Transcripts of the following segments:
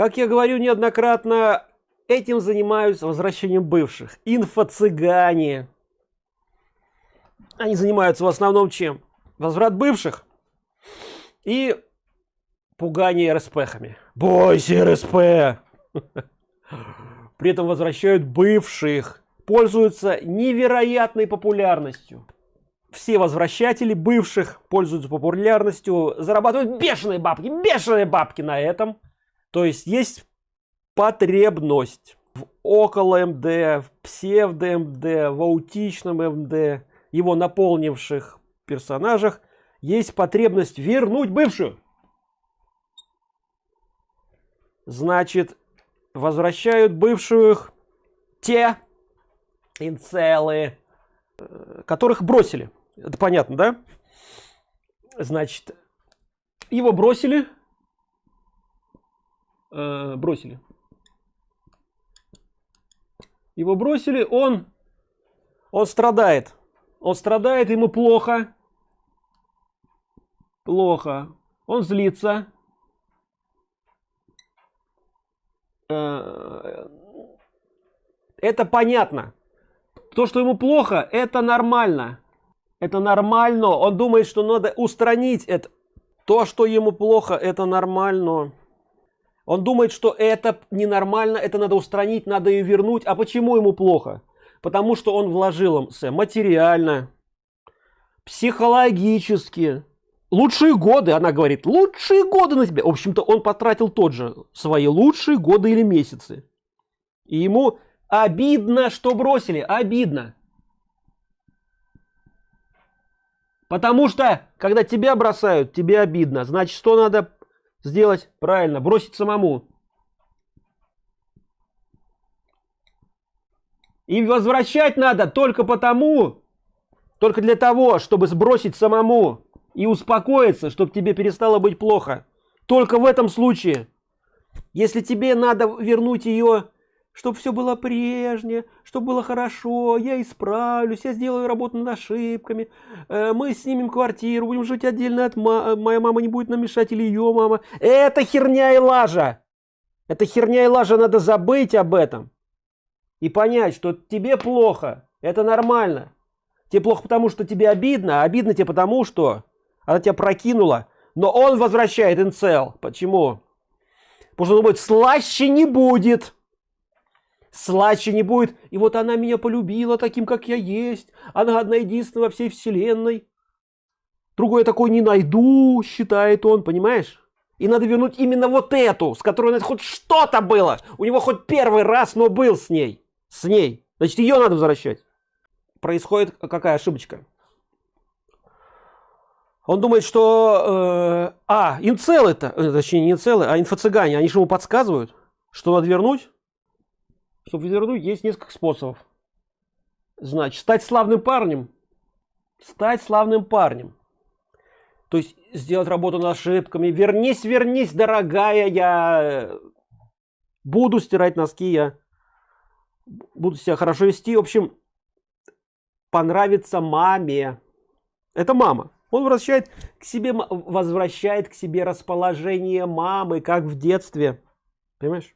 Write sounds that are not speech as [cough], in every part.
как я говорю неоднократно этим занимаются возвращением бывших инфо-цыгане они занимаются в основном чем возврат бывших и пугание РСПхами. Бойся РСП! [laughs] При этом возвращают бывших, пользуются невероятной популярностью. Все возвращатели бывших пользуются популярностью, зарабатывают бешеные бабки, бешеные бабки на этом. То есть есть потребность в около МД, в псевдо МД, в аутичном МД, его наполнивших персонажах, есть потребность вернуть бывшую. Значит, возвращают бывших те инцелы, э, которых бросили. Это понятно, да? Значит, его бросили. Э, бросили. Его бросили, он, он страдает. Он страдает, ему плохо. Плохо. Он злится. Э, это понятно. То, что ему плохо, это нормально. Это нормально. Он думает, что надо устранить это. То, что ему плохо, это нормально. Он думает, что это ненормально, это надо устранить, надо ее вернуть. А почему ему плохо? Потому что он вложил им материально, психологически, лучшие годы, она говорит, лучшие годы на тебя. В общем-то, он потратил тот же, свои лучшие годы или месяцы. И ему обидно, что бросили, обидно. Потому что, когда тебя бросают, тебе обидно. Значит, что надо сделать? Правильно, бросить самому. И возвращать надо только потому, только для того, чтобы сбросить самому и успокоиться, чтобы тебе перестало быть плохо. Только в этом случае. Если тебе надо вернуть ее, чтобы все было прежнее, чтобы было хорошо, я исправлюсь, я сделаю работу над ошибками, э, мы снимем квартиру, будем жить отдельно от ма моя мама не будет нам мешать или ее мама. Это херня и лажа. Это херня и лажа, надо забыть об этом. И понять, что тебе плохо, это нормально. Тебе плохо потому, что тебе обидно, а обидно тебе потому, что она тебя прокинула, но он возвращает инцел. Почему? Потому что он думает, слаще не будет. Слаще не будет. И вот она меня полюбила таким, как я есть. Она одна единственная во всей вселенной. Другой такой не найду, считает он, понимаешь? И надо вернуть именно вот эту, с которой хоть что-то было. У него хоть первый раз, но был с ней. С ней. Значит, ее надо возвращать. Происходит какая ошибочка? Он думает, что... Э, а, инцелы это, э, точнее не инцелы, а инфо-цыгане, они же ему подсказывают, что надо вернуть. Чтобы вернуть, есть несколько способов. Значит, стать славным парнем. Стать славным парнем. То есть сделать работу над ошибками. Вернись, вернись, дорогая, я буду стирать носки, я буду себя хорошо вести. В общем, понравится маме. Это мама. Он возвращает к себе, возвращает к себе расположение мамы, как в детстве. Понимаешь?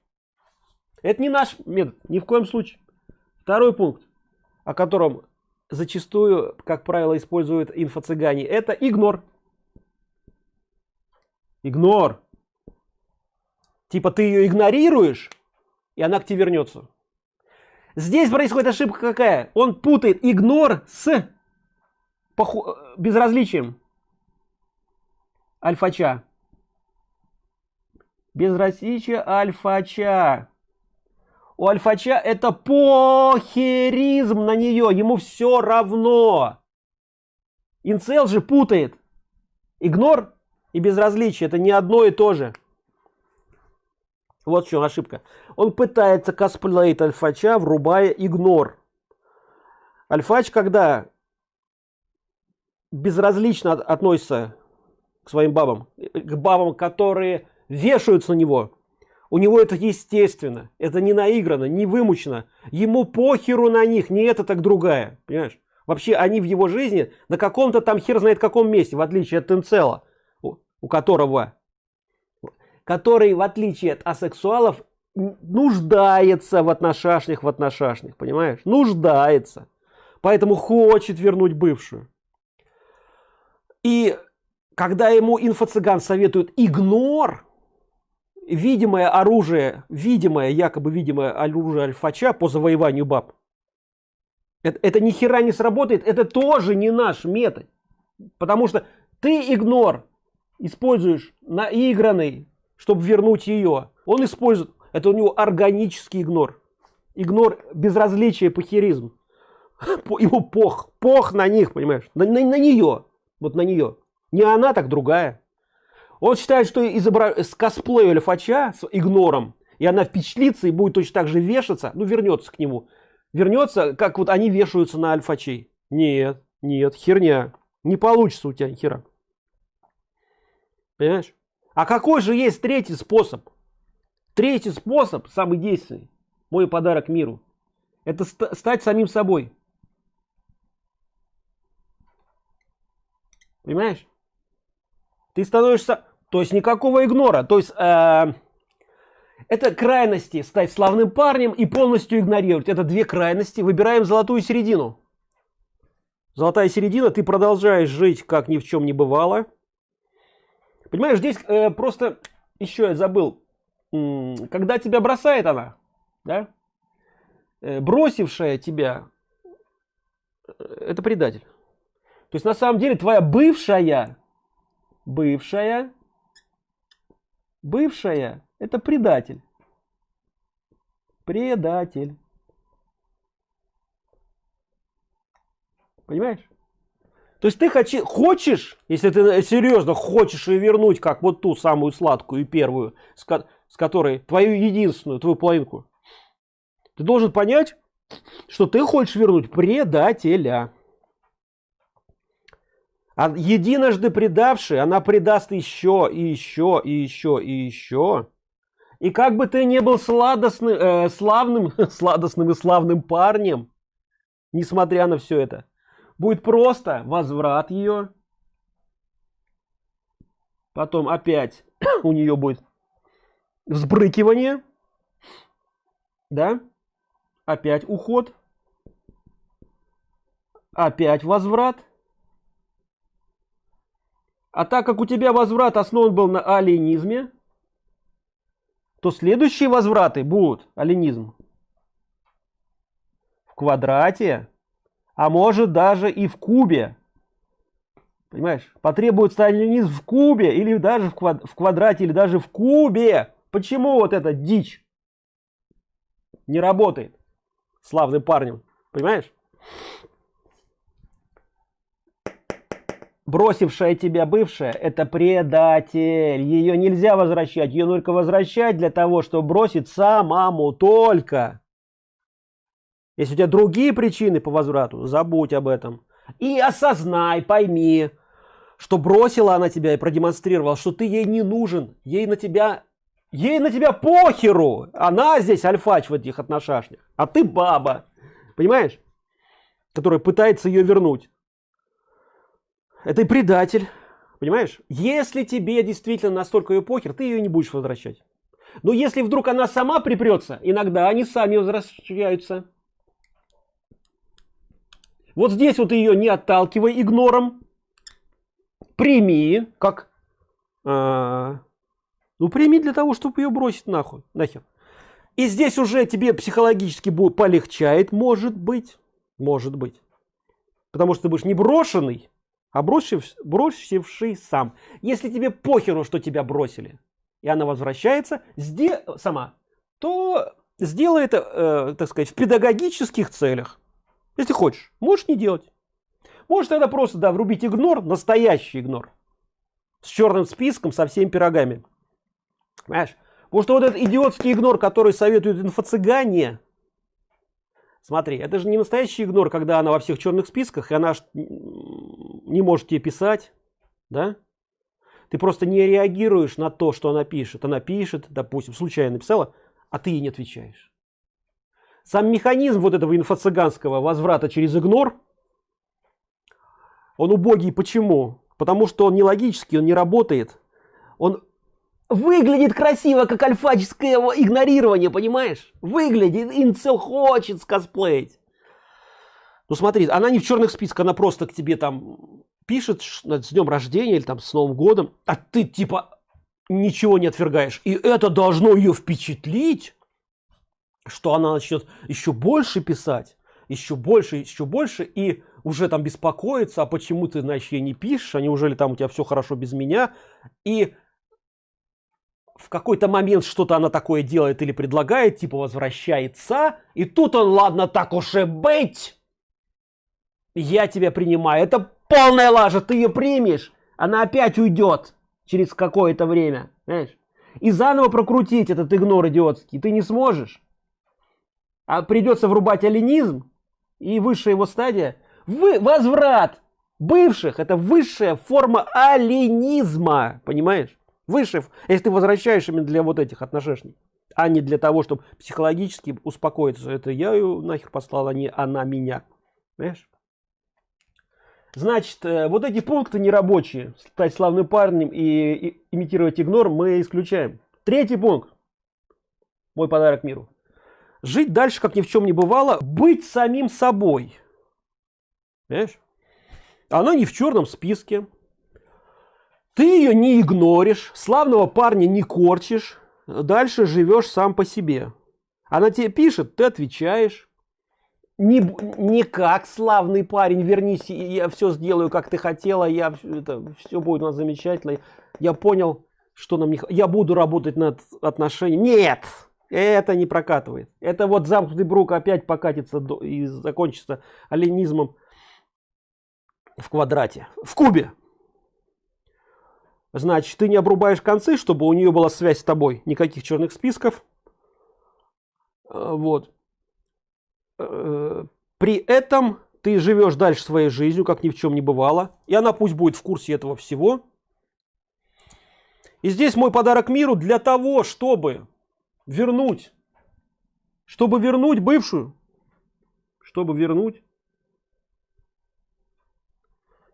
Это не наш метод, ни в коем случае. Второй пункт, о котором зачастую, как правило, используют инфо-цыгане, это игнор. Игнор. Типа ты ее игнорируешь, и она к тебе вернется. Здесь происходит ошибка какая? Он путает игнор с безразличием. Альфача. Безразличие альфача. У альфача это похеризм на нее. Ему все равно. Инцел же путает. Игнор и безразличие. Это не одно и то же. Вот в чем ошибка. Он пытается косплеить альфача, врубая игнор. Альфач, когда безразлично относится к своим бабам, к бабам, которые вешаются на него, у него это естественно, это не наиграно, не вымучено. Ему похеру на них, не это, так другая. Понимаешь? Вообще они в его жизни на каком-то там хер знает каком месте, в отличие от Тенцела, у, у которого который, в отличие от асексуалов, нуждается в отношашнях, в отношашнях, понимаешь? Нуждается. Поэтому хочет вернуть бывшую. И когда ему инфо-цыган советует игнор, видимое оружие, видимое, якобы видимое оружие альфача по завоеванию баб, это, это ни хера не сработает, это тоже не наш метод. Потому что ты игнор используешь наигранный, чтобы вернуть ее. Он использует, это у него органический игнор. Игнор безразличия, похеризм. [laughs] Ему пох, пох на них, понимаешь, на, на, на нее, вот на нее. Не она, так другая. Он считает, что изобра... с косплею Альфача, с игнором, и она впечатлится и будет точно так же вешаться, ну вернется к нему. Вернется, как вот они вешаются на альфачей. Нет, нет, херня. Не получится у тебя хера. Понимаешь? А какой же есть третий способ? Третий способ, самый действенный, мой подарок миру, это ст стать самим собой. Понимаешь? Ты становишься... То есть никакого игнора. То есть э, это крайности. Стать славным парнем и полностью игнорировать. Это две крайности. Выбираем золотую середину. Золотая середина. Ты продолжаешь жить, как ни в чем не бывало. Понимаешь, здесь э, просто... Еще я забыл. Когда тебя бросает она, да? Э, бросившая тебя, э, это предатель. То есть на самом деле твоя бывшая бывшая, бывшая – это предатель. Предатель. Понимаешь? То есть ты хочи, хочешь, если ты серьезно хочешь ее вернуть, как вот ту самую сладкую и первую, с, ко с которой твою единственную, твою половинку, ты должен понять, что ты хочешь вернуть предателя. А единожды предавший, она предаст еще, и еще, и еще, и еще. И как бы ты не был сладостным, э, славным, [laughs] сладостным и славным парнем, несмотря на все это, будет просто возврат ее. Потом опять [clears throat] у нее будет взбрыкивание. Да? Опять уход. Опять возврат. А так как у тебя возврат основан был на алинизме, то следующие возвраты будут алинизм в квадрате, а может даже и в кубе. Понимаешь? Потребуется алинизм в кубе или даже в, квад в квадрате или даже в кубе. Почему вот эта дичь не работает славным парнем? Понимаешь? Бросившая тебя бывшая, это предатель. Ее нельзя возвращать. Ее только возвращать для того, чтобы бросить самому только. Если у тебя другие причины по возврату, забудь об этом. И осознай, пойми, что бросила она тебя и продемонстрировала, что ты ей не нужен. Ей на тебя, ей на тебя похеру. Она здесь альфач в этих отношениях. А ты баба. Понимаешь? Которая пытается ее вернуть это и предатель. Понимаешь? Если тебе действительно настолько ее похер, ты ее не будешь возвращать. Но если вдруг она сама припрется, иногда они сами возвращаются. Вот здесь вот ее не отталкивай игнором. Прими, как... А, ну, прими для того, чтобы ее бросить нахуй, нахер. И здесь уже тебе психологически будет полегчает, может быть. Может быть. Потому что ты будешь не брошенный, а бросив, бросивший сам. Если тебе похеру, что тебя бросили, и она возвращается сде сама, то сделай это, э, так сказать, в педагогических целях. Если хочешь, можешь не делать. Можешь тогда просто, да, врубить игнор, настоящий игнор. С черным списком, со всеми пирогами. Понимаешь? Потому что вот этот идиотский игнор, который советует инфо-цыгане, Смотри, это же не настоящий игнор, когда она во всех черных списках, и она не может тебе писать, да? Ты просто не реагируешь на то, что она пишет. Она пишет, допустим, случайно написала, а ты ей не отвечаешь. Сам механизм вот этого инфо-цыганского возврата через игнор, он убогий. Почему? Потому что он не логический, он не работает. Он выглядит красиво, как альфаческое игнорирование, понимаешь? Выглядит, инцел хочет скосплеить. Ну смотри, она не в черных списках, она просто к тебе там пишет с днем рождения или там с Новым годом, а ты типа ничего не отвергаешь. И это должно ее впечатлить, что она начнет еще больше писать, еще больше, еще больше, и уже там беспокоиться, а почему ты, значит, ей не пишешь, а неужели там у тебя все хорошо без меня, и в какой-то момент что-то она такое делает или предлагает, типа возвращается, и тут он, ладно, так уж и быть, я тебя принимаю. Это полная лажа, ты ее примешь, она опять уйдет через какое-то время, знаешь. И заново прокрутить этот игнор идиотский ты не сможешь. А придется врубать аленизм, и высшая его стадия, вы, возврат бывших, это высшая форма аленизма, понимаешь? Высшая, если ты возвращаешь именно для вот этих отношений, а не для того, чтобы психологически успокоиться. Это я ее нахер послала, не она меня. Понимаешь? Значит, э, вот эти пункты нерабочие, стать славным парнем и, и имитировать игнор, мы исключаем. Третий пункт. Мой подарок миру. Жить дальше, как ни в чем не бывало, быть самим собой. Понимаешь? Она не в черном списке. Ты ее не игноришь, славного парня не корчишь, дальше живешь сам по себе. Она тебе пишет, ты отвечаешь не, не как славный парень, вернись, я все сделаю, как ты хотела, я, это, все будет у нас замечательно. Я понял, что нам не Я буду работать над отношениями. Нет! Это не прокатывает. Это вот замкнутый брук опять покатится до, и закончится оленизмом в квадрате. В кубе. Значит, ты не обрубаешь концы, чтобы у нее была связь с тобой. Никаких черных списков. А, вот. Э, при этом ты живешь дальше своей жизнью, как ни в чем не бывало. И она пусть будет в курсе этого всего. И здесь мой подарок миру для того, чтобы вернуть, чтобы вернуть бывшую, чтобы вернуть,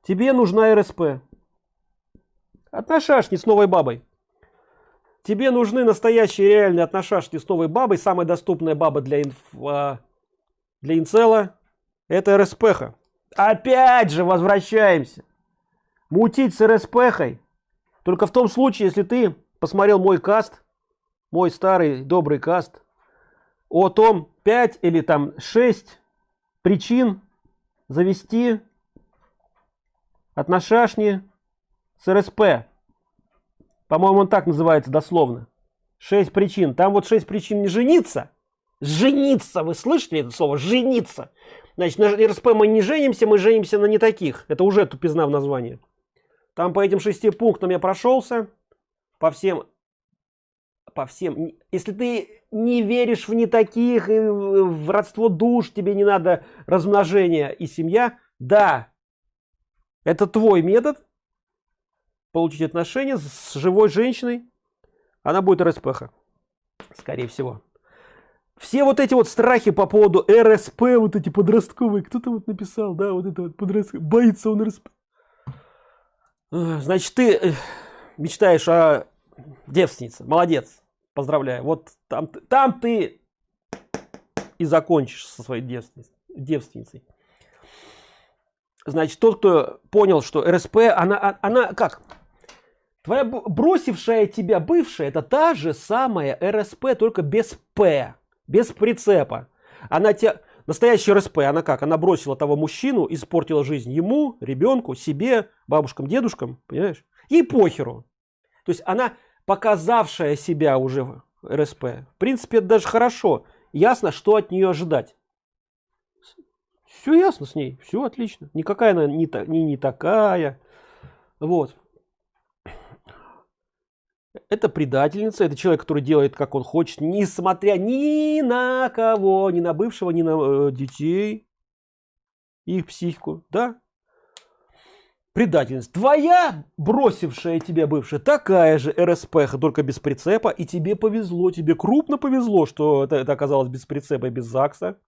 тебе нужна РСП. Отношашни с новой бабой. Тебе нужны настоящие реальные отношашни с новой бабой. Самая доступная баба для инф а, для инцела это РСПХ. Опять же возвращаемся. Мутить с РСПХой. Только в том случае, если ты посмотрел мой каст, мой старый добрый каст, о том 5 или там 6 причин завести отношашни с РСП. По-моему, он так называется дословно. 6 причин. Там вот 6 причин не жениться – Жениться, вы слышите это слово? Жениться. Значит, на РСП мы не женимся, мы женимся на не таких. Это уже тупизна в названии. Там по этим шести пунктам я прошелся. По всем, по всем. Если ты не веришь в не таких, в родство душ, тебе не надо размножения и семья, да, это твой метод получить отношения с живой женщиной. Она будет РСПХ, скорее всего все вот эти вот страхи по поводу РСП, вот эти подростковые, кто-то вот написал, да, вот это вот подростковый, боится он РСП. Значит, ты э, мечтаешь о девственнице, молодец, поздравляю. Вот там, там ты и закончишь со своей девственницей. девственницей. Значит, тот, кто понял, что РСП, она, а, она как? Твоя бросившая тебя бывшая, это та же самая РСП, только без П без прицепа. Она те... Настоящая РСП, она как? Она бросила того мужчину, испортила жизнь ему, ребенку, себе, бабушкам, дедушкам, понимаешь? Ей похеру. То есть она показавшая себя уже РСП. В принципе, это даже хорошо. Ясно, что от нее ожидать. Все ясно с ней, все отлично. Никакая она не, та, не, не такая. Вот. Это предательница, это человек, который делает, как он хочет, несмотря ни на кого, ни на бывшего, ни на э, детей, их психику, да? Предательница. Твоя бросившая тебя бывшая такая же РСП, только без прицепа, и тебе повезло, тебе крупно повезло, что это, это оказалось без прицепа и без ЗАГСа.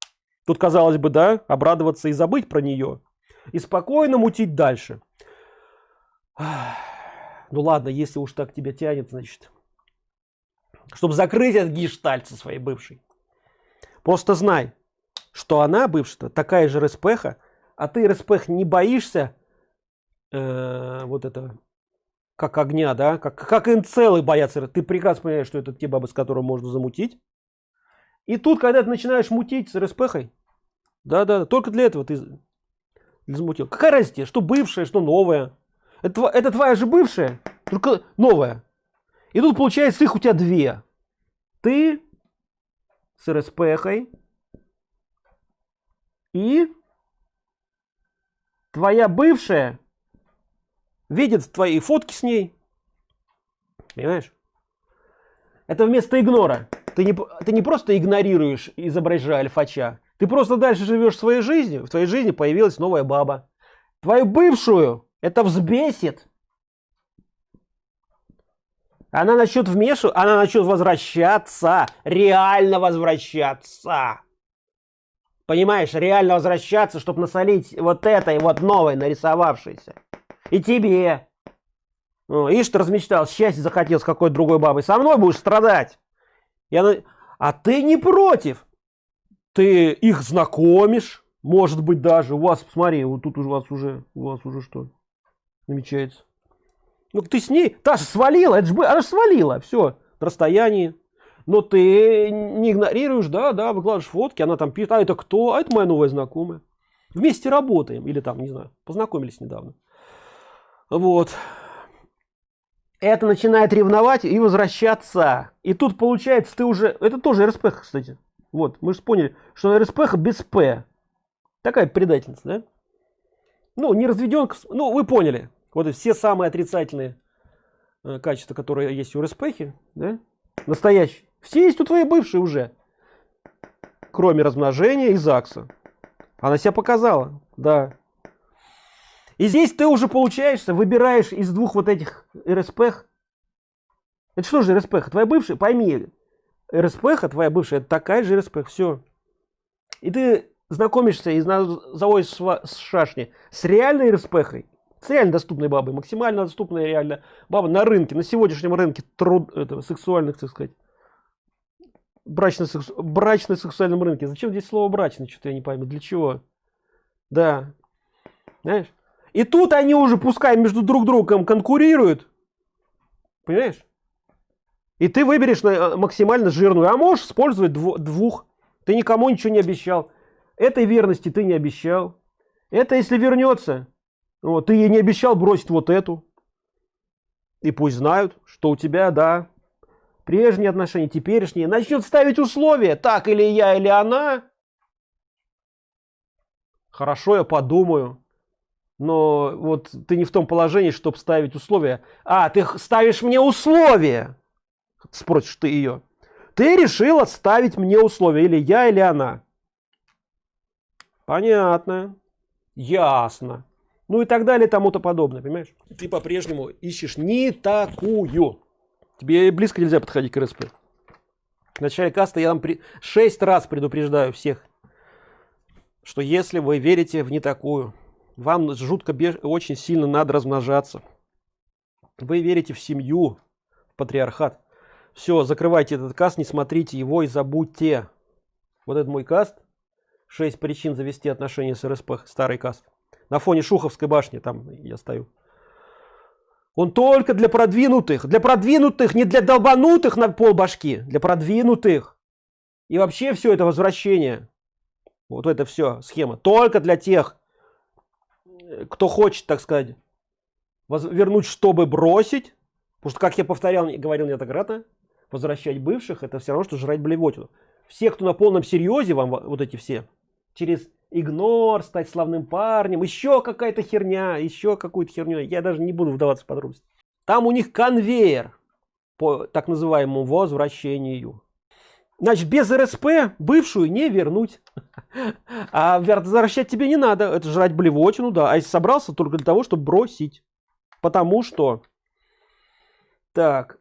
Тут, казалось бы, да, обрадоваться и забыть про нее. И спокойно мутить дальше. Ах. Ну ладно, если уж так тебя тянет, значит, чтобы закрыть этот гештальт со своей бывшей. Просто знай, что она, бывшая, такая же РСПХа, а ты РСПХ не боишься э, вот это как огня, да, как, как инцелы боятся. Ты прекрасно понимаешь, что это те бабы, с которыми можно замутить. И тут, когда ты начинаешь мутить с РСПХой, да-да, только для этого ты замутил. Какая разница, что бывшая, что новая. Это, это твоя же бывшая, только новая. И тут получается их у тебя две. Ты с РСПХой и твоя бывшая видит твои фотки с ней. Понимаешь? Это вместо игнора. Ты не, ты не просто игнорируешь, изображая альфача. Ты просто дальше живешь своей жизнью. В твоей жизни появилась новая баба. Твою бывшую это взбесит. Она начнет вмешиваться, она начнет возвращаться. Реально возвращаться. Понимаешь, реально возвращаться, чтобы насолить вот этой вот новой нарисовавшейся. И тебе. Ну, ишь, ты размечтал, счастье захотел с какой-то другой бабой. Со мной будешь страдать. Я... А ты не против. Ты их знакомишь. Может быть даже. У вас, смотри, вот тут у вас уже, у вас уже что намечается. Ну ты с ней, та же свалила, это же, она же свалила, все, на расстоянии. Но ты не игнорируешь, да, да, выкладываешь фотки, она там пишет, а это кто? А это моя новая знакомая. Вместе работаем, или там, не знаю, познакомились недавно. Вот. Это начинает ревновать и возвращаться. И тут получается, ты уже... Это тоже РСП, кстати. Вот, мы же поняли, что РСП без П. Такая предательница, да? Ну, не разведенка. Ну, вы поняли. Вот все самые отрицательные э, качества, которые есть у РСПхи, да? Настоящие. Все есть у твоей бывшей уже. Кроме размножения и ЗАГСа. Она себя показала, да. И здесь ты уже получаешься, выбираешь из двух вот этих РСПХ. Это что же РСПХ? Твоя бывшая? Пойми, РСПХ, твоя бывшая, это такая же РСПХ, все. И ты знакомишься и заводишь с шашни с реальной РСПХой, с реально доступной бабой, максимально доступная реально баба на рынке, на сегодняшнем рынке труд, это, сексуальных, так сказать, брачно-сексу, брачно-сексуальном рынке. Зачем здесь слово брачный, что-то я не пойму, для чего? Да, знаешь? И тут они уже, пускай между друг другом конкурируют. Понимаешь? И ты выберешь э, максимально жирную. А можешь использовать двух. Ты никому ничего не обещал. Этой верности ты не обещал. Это если вернется. Вот, ты ей не обещал бросить вот эту. И пусть знают, что у тебя, да, прежние отношения, теперешние. Начнет ставить условия. Так или я, или она. Хорошо, я подумаю но вот ты не в том положении, чтобы ставить условия. А, ты ставишь мне условия, спросишь ты ее. Ты решила ставить мне условия, или я, или она. Понятно. Ясно. Ну и так далее, тому-то подобное, понимаешь? Ты по-прежнему ищешь не такую. Тебе близко нельзя подходить к РСП. В начале каста я вам при... 6 раз предупреждаю всех, что если вы верите в не такую, вам жутко очень сильно надо размножаться. Вы верите в семью, в патриархат. Все, закрывайте этот каст, не смотрите его и забудьте. Вот это мой каст. Шесть причин завести отношения с РСП, старый каст. На фоне Шуховской башни, там я стою. Он только для продвинутых. Для продвинутых, не для долбанутых на пол башки. Для продвинутых. И вообще все это возвращение. Вот это все схема. Только для тех, кто хочет, так сказать, вернуть, чтобы бросить, потому что, как я повторял, говорил неоднократно, возвращать бывших, это все равно, что жрать блевотину. Все, кто на полном серьезе, вам вот эти все, через игнор, стать славным парнем, еще какая-то херня, еще какую-то херню, я даже не буду вдаваться в подробности. Там у них конвейер по так называемому возвращению. Значит, без РСП бывшую не вернуть. [laughs] А возвращать тебе не надо. Это жрать блевотину, да. А если собрался только для того, чтобы бросить. Потому что... Так.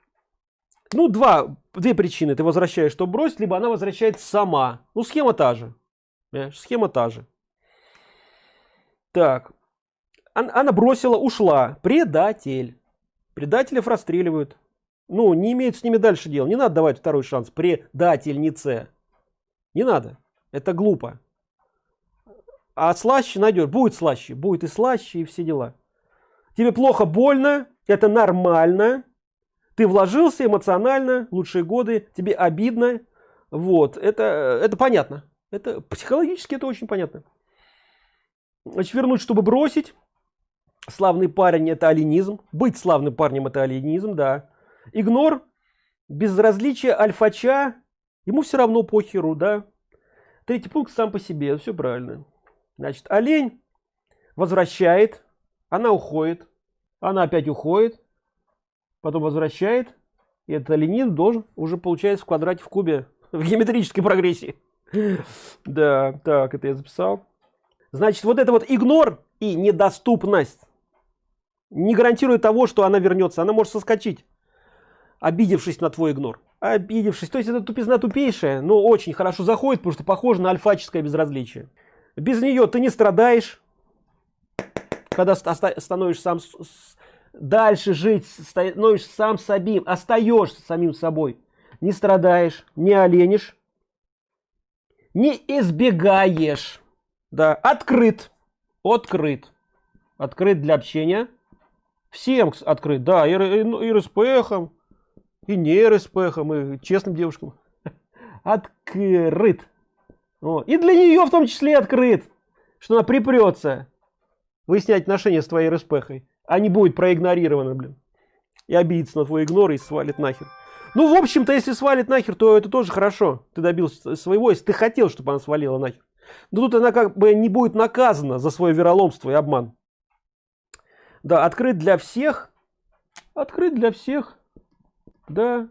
Ну, два, две причины. Ты возвращаешь, чтобы бросить, либо она возвращается сама. Ну, схема та же. Понимаешь? Схема та же. Так. Она бросила, ушла. Предатель. Предателев расстреливают. ну, не имеет с ними дальше дела. Не надо давать второй шанс предательнице. Не надо. Это глупо. А слаще найдешь. Будет слаще. Будет и слаще, и все дела. Тебе плохо, больно. Это нормально. Ты вложился эмоционально, лучшие годы. Тебе обидно. Вот. Это, это понятно. Это психологически это очень понятно. Значит, вернуть, чтобы бросить. Славный парень это алинизм. Быть славным парнем это алинизм, да. Игнор, безразличие альфача. Ему все равно похеру, да. Третий пункт сам по себе, все правильно. Значит, олень возвращает, она уходит, она опять уходит, потом возвращает, и этот оленин должен уже получается в квадрате в кубе [laughs] в геометрической прогрессии. [laughs] Да, так, это я записал. Значит, вот это вот игнор и недоступность не гарантирует того, что она вернется. Она может соскочить, обидевшись на твой игнор. Обидевшись. То есть это тупизна тупейшая, но очень хорошо заходит, потому что похоже на альфаческое безразличие. Без нее ты не страдаешь, когда становишься сам дальше жить, становишься сам собим, остаешься самим собой. Не страдаешь, не оленишь, не избегаешь. Да, открыт, открыт, открыт для общения. Всем открыт, да, и, и, и РСПХам, и не РСПХам, и честным девушкам. [laughs] Открыт. Вот. И для нее в том числе открыт, что она припрется выяснять отношения с твоей РСПХой, а не будет проигнорирована, блин. И обидится на твой игнор и свалит нахер. Ну, в общем-то, если свалит нахер, то это тоже хорошо. Ты добился своего, если ты хотел, чтобы она свалила нахер. Но тут она как бы не будет наказана за свое вероломство и обман. Да, открыт для всех. Открыт для всех. Да.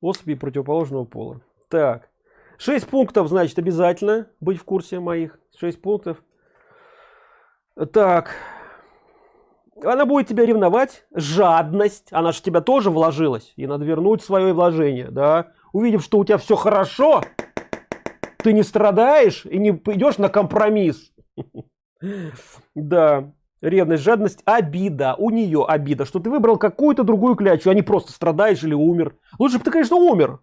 Особи противоположного пола. Так. 6 пунктов, значит, обязательно быть в курсе моих. 6 пунктов. Так. Она будет тебя ревновать. Жадность. Она же тебя тоже вложилась. И надо вернуть свое вложение. Да? Увидев, что у тебя все хорошо, ты не страдаешь и не идешь на компромисс. [laughs] Да. Ревность, жадность, обида. У нее обида, что ты выбрал какую-то другую клячу, а не просто страдаешь или умер. Лучше бы ты, конечно, умер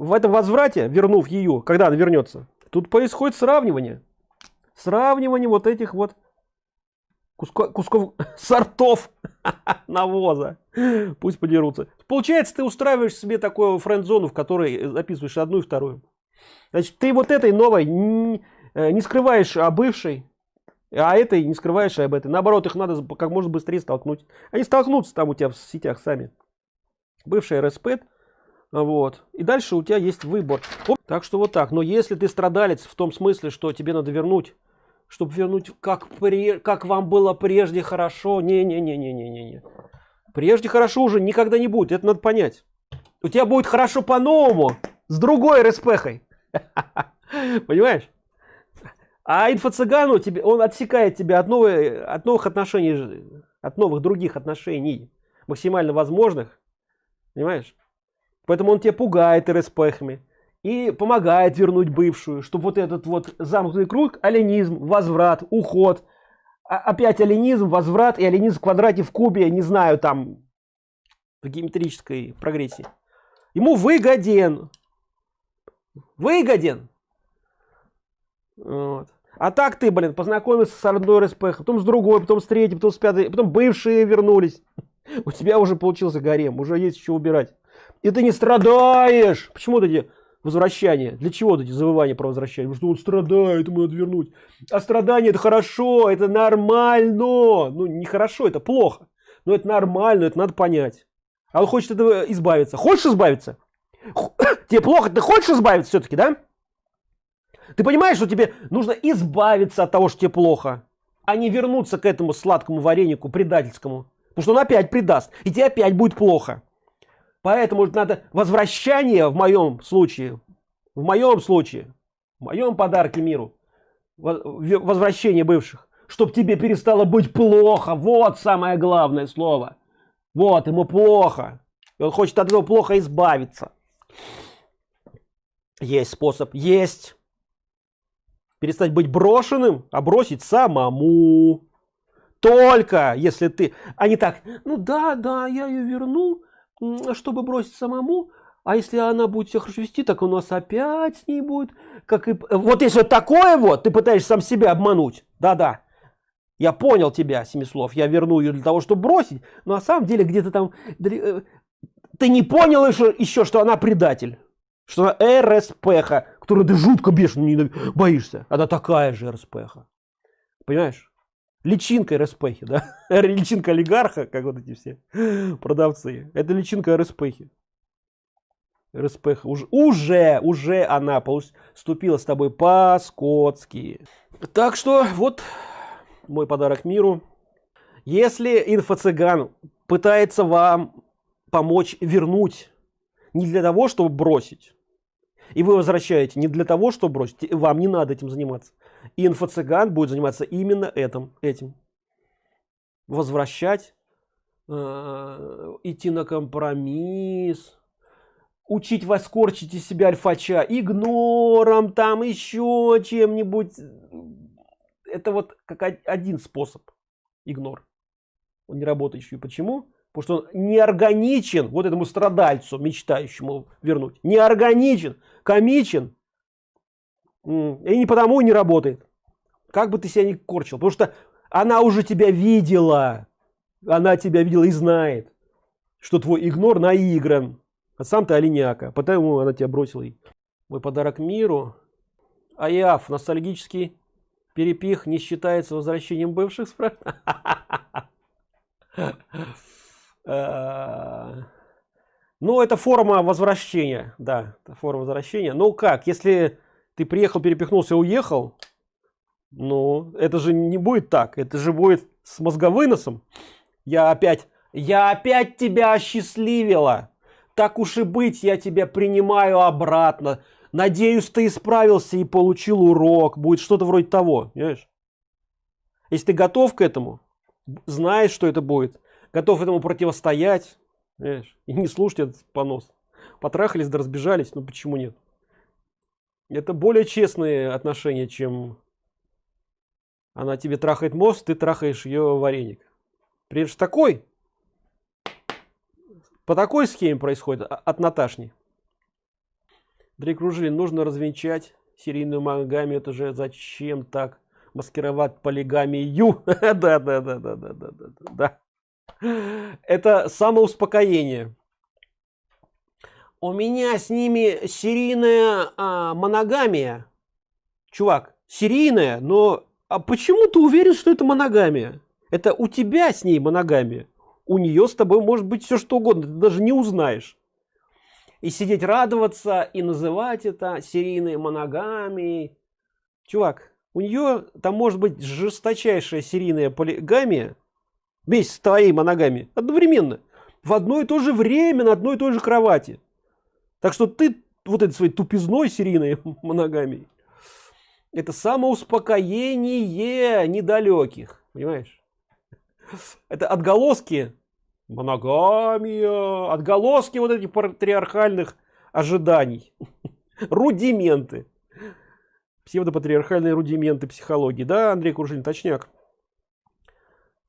в этом возврате, вернув ее, когда она вернется, тут происходит сравнивание. Сравнивание вот этих вот кусков, кусков [laughs] сортов [laughs] навоза. Пусть подерутся. Получается, ты устраиваешь себе такую френд-зону, в которой записываешь одну и вторую. Значит, ты вот этой новой не, э, не скрываешь о бывшей, а этой не скрываешь об этой. Наоборот, их надо как можно быстрее столкнуть. Они столкнутся там у тебя в сетях сами. Бывшая РСП вот. И дальше у тебя есть выбор. Так что вот так. Но если ты страдалец в том смысле, что тебе надо вернуть, чтобы вернуть, как, при, как вам было прежде хорошо. Не-не-не-не-не-не. Прежде хорошо уже никогда не будет. Это надо понять. У тебя будет хорошо по-новому. С другой РСПхой. [laughs] Понимаешь? А инфо-цыгану тебе, он отсекает тебя от, новой, от новых отношений, от новых других отношений, максимально возможных. Понимаешь? Поэтому он тебя пугает РСПхами и помогает вернуть бывшую, чтобы вот этот вот замкнутый круг, оленизм, возврат, уход, а опять оленизм, возврат и оленизм в квадрате в кубе, не знаю, там в геометрической прогрессии. Ему выгоден. Выгоден. Вот. А так ты, блин, познакомился с одной РСП, потом с другой, потом с третьей, потом с пятой, потом бывшие вернулись. [laughs] У тебя уже получился гарем, уже есть еще убирать. И ты не страдаешь. Почему эти возвращания? Для чего эти завывания про возвращение? Потому что он страдает, ему надо вернуть. А страдание это хорошо, это нормально. Ну, не хорошо, это плохо. Но это нормально, это надо понять. А он хочет этого избавиться. Хочешь избавиться? [coughs] Тебе плохо, ты хочешь избавиться все-таки, да? Ты понимаешь, что тебе нужно избавиться от того, что тебе плохо, а не вернуться к этому сладкому варенику предательскому. Потому что он опять предаст, и тебе опять будет плохо. Поэтому надо возвращение в моем случае, в моем случае, в моем подарке миру, возвращение бывших, чтобы тебе перестало быть плохо. Вот самое главное слово. Вот, ему плохо. И он хочет от этого плохо избавиться. Есть способ. Есть. Перестать быть брошенным, а бросить самому. Только если ты... А не так, ну да, да, я ее верну, чтобы бросить самому, а если она будет себя хорошо вести, так у нас опять с ней будет, как и... Вот если такое вот, ты пытаешься сам себя обмануть, да-да, я понял тебя, Семислов, я верну ее для того, чтобы бросить, но на самом деле где-то там... Э, ты не понял еще, еще, что она предатель, что она РСПХ, которую ты жутко бешено боишься, она такая же РСПХ, понимаешь? Личинка РСПХи, да? [laughs] Личинка олигарха, как вот эти все [laughs] продавцы. Это личинка РСПХи. РСПХ. Уже, уже, уже она поступила с тобой по-скотски. Так что вот мой подарок миру. Если инфо-цыган пытается вам помочь вернуть не для того, чтобы бросить, и вы возвращаете не для того, чтобы бросить, вам не надо этим заниматься. И инфо-цыган будет заниматься именно этим. этим. Возвращать, э, идти на компромисс, учить вас корчить из себя альфача игнором, там еще чем-нибудь. Это вот как один способ. Игнор. Он не работающий. Почему? Потому что он не органичен вот этому страдальцу, мечтающему вернуть. Не органичен, комичен. И не потому не работает. Как бы ты себя не корчил. Потому что она уже тебя видела. Она тебя видела и знает, что твой игнор наигран. А сам ты оленяка. Потому она тебя бросила. Мой подарок миру. Аяф, ностальгический перепих не считается возвращением бывших справ. [laughs] Э, ну, это форма возвращения, да, форма возвращения. Ну как, если ты приехал, перепихнулся, уехал, ну, это же не будет так, это же будет с мозговыносом. Я опять, я опять тебя осчастливила. Так уж и быть, я тебя принимаю обратно. Надеюсь, ты исправился и получил урок. Будет что-то вроде того, понимаешь? Если ты готов к этому, знаешь, что это будет, готов этому противостоять, и не слушать этот понос. Потрахались да разбежались, ну почему нет? Это более честные отношения, чем она тебе трахает мост, ты трахаешь ее вареник. Прежде такой, по такой схеме происходит а, от Наташни. Ружилин, нужно развенчать серийную моногамию, это же зачем так маскировать полигамию? [laughs] Да, да, да, да, да, да, да, да. Это самоуспокоение. У меня с ними серийная а, моногамия. Чувак, серийная, но а почему ты уверен, что это моногамия? Это у тебя с ней моногамия. У нее с тобой может быть все что угодно, ты даже не узнаешь. И сидеть радоваться и называть это серийной моногамией. Чувак, у нее там может быть жесточайшая серийная полигамия, вместе с твоей моногами одновременно. В одно и то же время на одной и той же кровати. Так что ты вот этой своей тупизной серийной [laughs] моногами это самоуспокоение недалеких. Понимаешь? Это отголоски моногамия. Отголоски вот этих патриархальных ожиданий. [laughs] Рудименты. Псевдопатриархальные рудименты психологии. Да андрей куржин точняк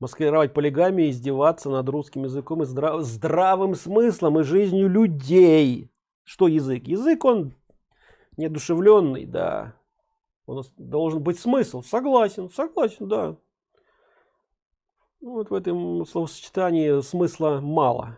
маскировать полигами, издеваться над русским языком и здрав здравым смыслом и жизнью людей. Что язык? Язык он неодушевленный, да. Он должен быть смысл. Согласен, согласен, да. Ну, вот в этом словосочетании смысла мало.